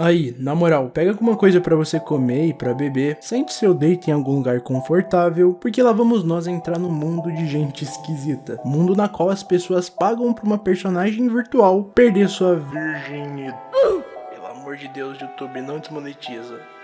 Aí, na moral, pega alguma coisa pra você comer e pra beber, sente seu deito em algum lugar confortável, porque lá vamos nós entrar no mundo de gente esquisita. Mundo na qual as pessoas pagam pra uma personagem virtual perder sua virgindade. Pelo amor de Deus, YouTube, não desmonetiza.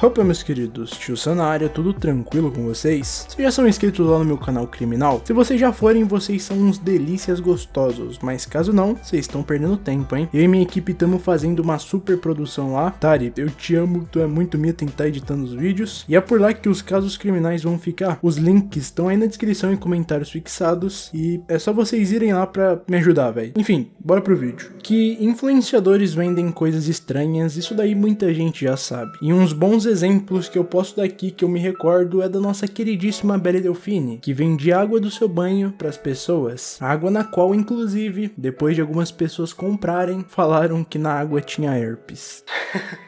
Opa meus queridos, tio Sam na área, tudo tranquilo com vocês? Vocês já são inscritos lá no meu canal criminal? Se vocês já forem, vocês são uns delícias gostosos, mas caso não, vocês estão perdendo tempo, hein? Eu e minha equipe estamos fazendo uma super produção lá. Tari, eu te amo, tu é muito minha tentar editando os vídeos, e é por lá que os casos criminais vão ficar. Os links estão aí na descrição e comentários fixados, e é só vocês irem lá pra me ajudar, velho. Enfim, bora pro vídeo. Que influenciadores vendem coisas estranhas, isso daí muita gente já sabe. E uns bons exemplos que eu posso dar aqui que eu me recordo é da nossa queridíssima Belle Delfine, que vende água do seu banho para as pessoas. Água na qual, inclusive, depois de algumas pessoas comprarem, falaram que na água tinha herpes.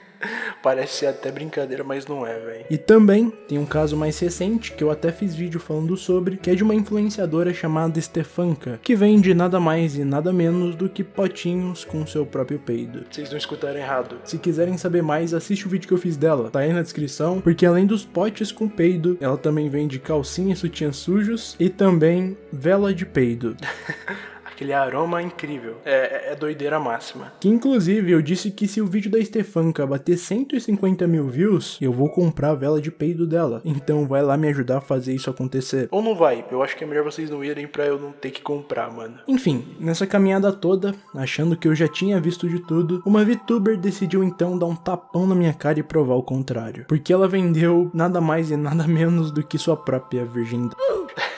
Parece ser até brincadeira, mas não é, velho. E também tem um caso mais recente, que eu até fiz vídeo falando sobre, que é de uma influenciadora chamada Stefanka, que vende nada mais e nada menos do que potinhos com seu próprio peido. Vocês não escutaram errado. Se quiserem saber mais, assiste o vídeo que eu fiz dela, tá aí na descrição, porque além dos potes com peido, ela também vende calcinha e sutiãs sujos e também vela de peido. aquele aroma incrível. É, é, é, doideira máxima. Que inclusive eu disse que se o vídeo da Stefanka bater 150 mil views, eu vou comprar a vela de peido dela. Então vai lá me ajudar a fazer isso acontecer. Ou não vai? Eu acho que é melhor vocês não irem pra eu não ter que comprar, mano. Enfim, nessa caminhada toda, achando que eu já tinha visto de tudo, uma VTuber decidiu então dar um tapão na minha cara e provar o contrário. Porque ela vendeu nada mais e nada menos do que sua própria virgindade.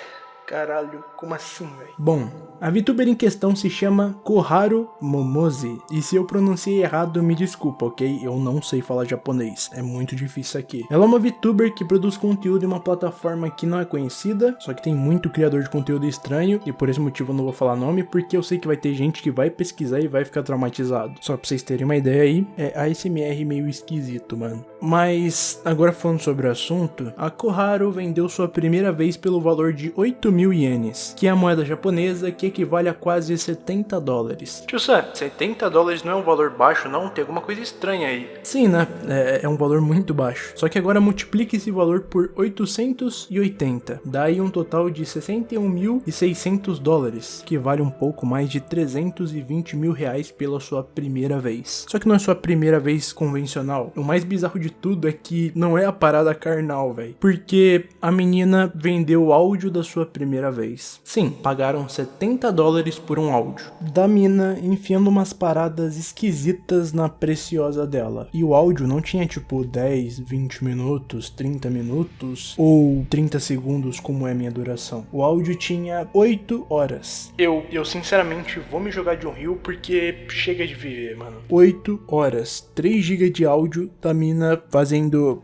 Caralho, como assim, velho? Bom, a VTuber em questão se chama Koharu Momozi. E se eu pronunciei errado, me desculpa, ok? Eu não sei falar japonês, é muito difícil aqui. Ela é uma VTuber que produz conteúdo em uma plataforma que não é conhecida, só que tem muito criador de conteúdo estranho, e por esse motivo eu não vou falar nome, porque eu sei que vai ter gente que vai pesquisar e vai ficar traumatizado. Só pra vocês terem uma ideia aí, é ASMR meio esquisito, mano. Mas, agora falando sobre o assunto, a Koharu vendeu sua primeira vez pelo valor de 8 mil ienes, que é a moeda japonesa que equivale a quase 70 dólares. Tio Sam, 70 dólares não é um valor baixo não? Tem alguma coisa estranha aí. Sim, né? É, é um valor muito baixo. Só que agora multiplique esse valor por 880. Daí um total de 61.600 dólares, que vale um pouco mais de 320 mil reais pela sua primeira vez. Só que não é sua primeira vez convencional. O mais bizarro de tudo é que não é a parada carnal, velho. Porque a menina vendeu o áudio da sua primeira vez. Sim, pagaram 70 dólares por um áudio. Da mina enfiando umas paradas esquisitas na preciosa dela. E o áudio não tinha tipo 10, 20 minutos, 30 minutos ou 30 segundos como é a minha duração. O áudio tinha 8 horas. Eu, eu sinceramente vou me jogar de um rio porque chega de viver, mano. 8 horas, 3 GB de áudio da mina fazendo...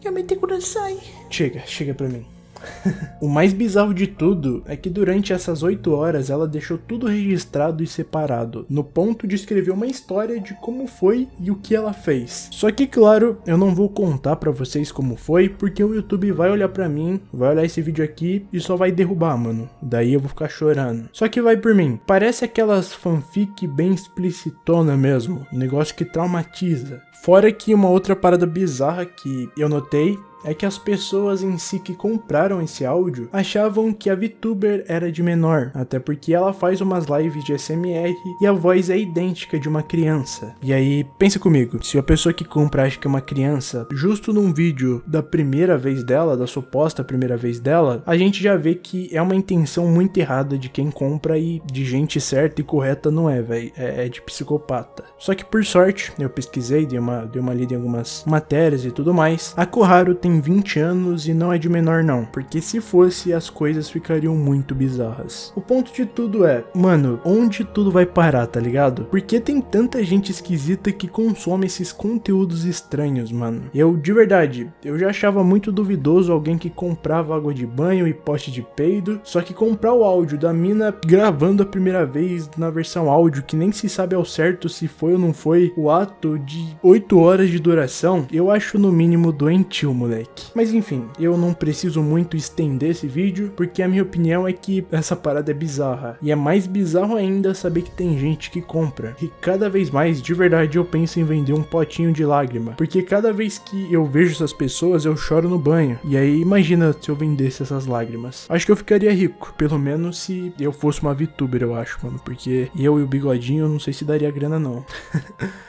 Chega, chega pra mim. o mais bizarro de tudo é que durante essas 8 horas ela deixou tudo registrado e separado, no ponto de escrever uma história de como foi e o que ela fez. Só que claro, eu não vou contar pra vocês como foi, porque o YouTube vai olhar pra mim, vai olhar esse vídeo aqui e só vai derrubar, mano. Daí eu vou ficar chorando. Só que vai por mim, parece aquelas fanfic bem explicitona mesmo, um negócio que traumatiza. Fora que uma outra parada bizarra que eu notei é que as pessoas em si que compraram esse áudio achavam que a VTuber era de menor, até porque ela faz umas lives de SMR e a voz é idêntica de uma criança. E aí, pensa comigo, se a pessoa que compra acha que é uma criança, justo num vídeo da primeira vez dela, da suposta primeira vez dela, a gente já vê que é uma intenção muito errada de quem compra e de gente certa e correta não é, velho. É, é, de psicopata. Só que por sorte, eu pesquisei, dei uma, dei uma lida em algumas matérias e tudo mais, a Koharu tem tem 20 anos e não é de menor não, porque se fosse as coisas ficariam muito bizarras. O ponto de tudo é, mano, onde tudo vai parar, tá ligado? Porque tem tanta gente esquisita que consome esses conteúdos estranhos, mano. Eu, de verdade, eu já achava muito duvidoso alguém que comprava água de banho e pote de peido, só que comprar o áudio da mina gravando a primeira vez na versão áudio, que nem se sabe ao certo se foi ou não foi o ato de 8 horas de duração, eu acho no mínimo doentio, moleque. Moleque. Mas enfim, eu não preciso muito estender esse vídeo, porque a minha opinião é que essa parada é bizarra. E é mais bizarro ainda saber que tem gente que compra. E cada vez mais, de verdade, eu penso em vender um potinho de lágrima. Porque cada vez que eu vejo essas pessoas, eu choro no banho. E aí, imagina se eu vendesse essas lágrimas. Acho que eu ficaria rico. Pelo menos se eu fosse uma VTuber, eu acho, mano. Porque eu e o bigodinho, eu não sei se daria grana, não.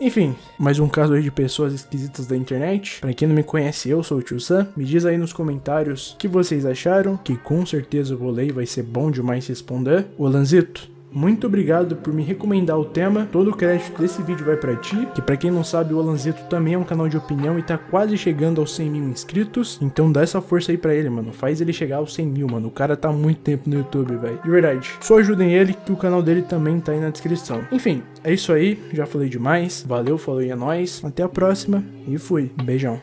Enfim, mais um caso aí de pessoas esquisitas da internet. Pra quem não me conhece, eu sou o Tio Sam. Me diz aí nos comentários o que vocês acharam, que com certeza ler e vai ser bom demais responder. O Lanzito, muito obrigado por me recomendar o tema. Todo o crédito desse vídeo vai para ti, que para quem não sabe, o Alanzeto também é um canal de opinião e tá quase chegando aos 100 mil inscritos. Então dá essa força aí para ele, mano. Faz ele chegar aos 100 mil, mano. O cara tá muito tempo no YouTube, velho. De verdade. Só ajudem ele, que o canal dele também tá aí na descrição. Enfim, é isso aí. Já falei demais. Valeu, falou e é nóis. Até a próxima e fui. Beijão.